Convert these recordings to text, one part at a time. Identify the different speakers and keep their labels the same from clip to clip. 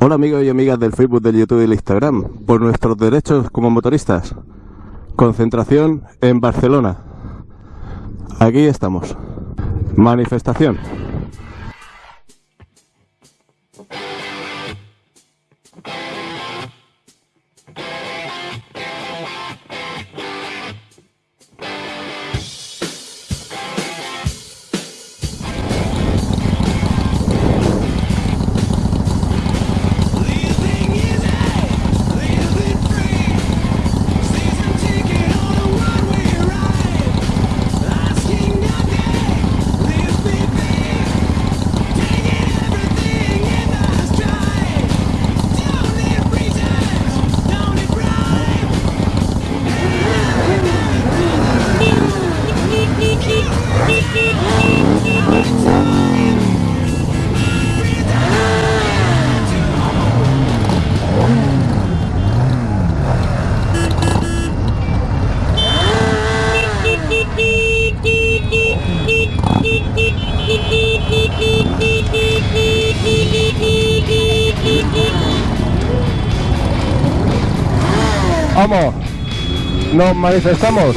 Speaker 1: Hola amigos y amigas del Facebook, del YouTube y del Instagram. Por nuestros derechos como motoristas. Concentración en Barcelona. Aquí estamos. Manifestación. Vamos, nos manifestamos.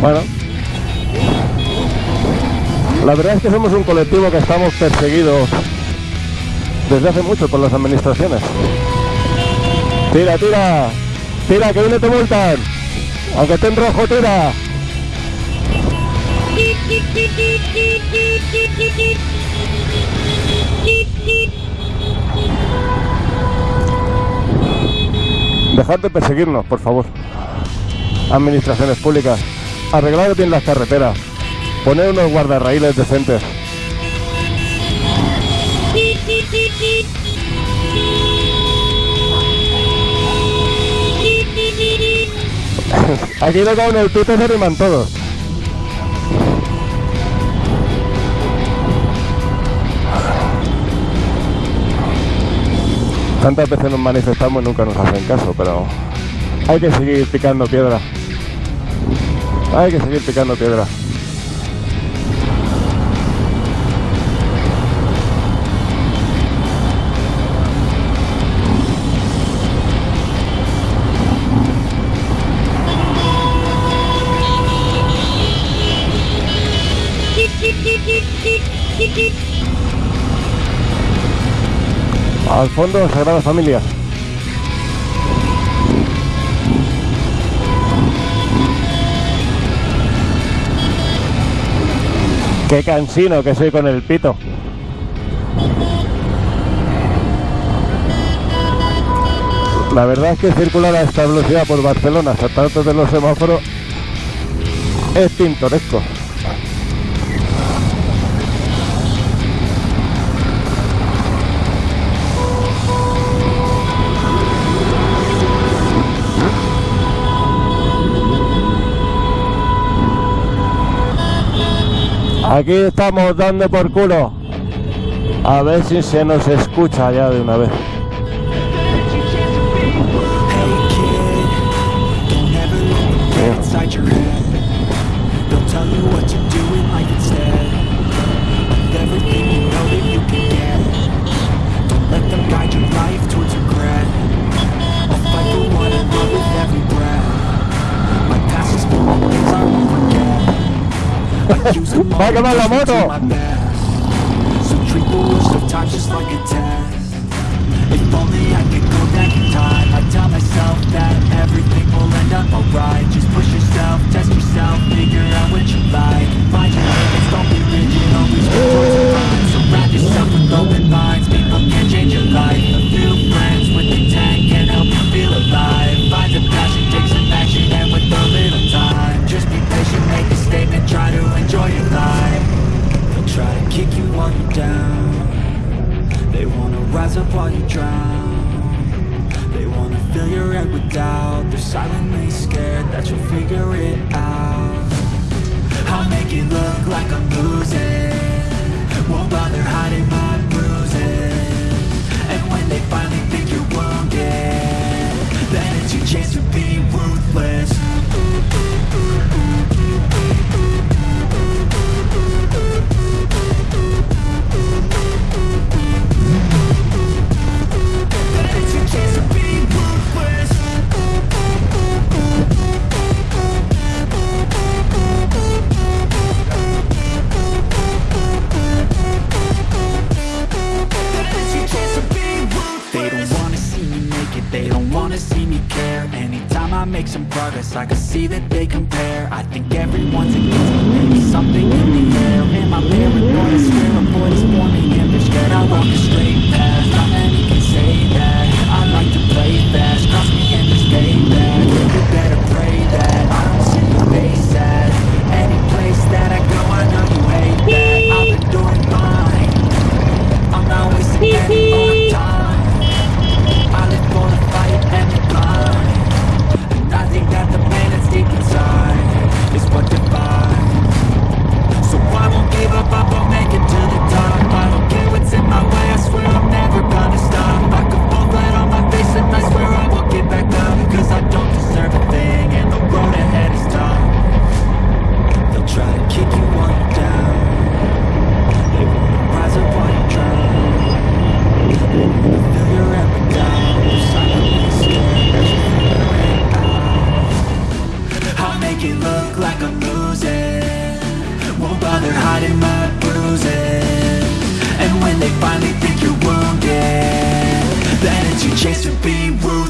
Speaker 1: Bueno, la verdad es que somos un colectivo que estamos perseguidos desde hace mucho por las administraciones. Tira, tira, tira, que viene te multan. Aunque esté en rojo, tira. Dejad de perseguirnos, por favor. Administraciones públicas. Arreglad bien las carreteras. Poned unos guardarraíles decentes. Aquí no con el tute se riman todos. Tantas veces nos manifestamos y nunca nos hacen caso, pero hay que seguir picando piedra. Hay que seguir picando piedra. Al fondo, Sagrada Familia. Qué cansino que soy con el pito. La verdad es que circular a esta velocidad por Barcelona, saltando de los semáforos, es pintoresco. Aquí estamos dando por culo. A ver si se nos escucha ya de una vez.
Speaker 2: Everything will end up alright. Just push yourself, test yourself, figure out what you like. While you're down. They wanna rise up while you drown. They wanna fill your head with doubt. They're silently scared that you'll figure it out. I'll make it look like I'm losing. Some progress. I can see that they compare. I think everyone's against me. Maybe something in the air. Am I paranoid? to be rude.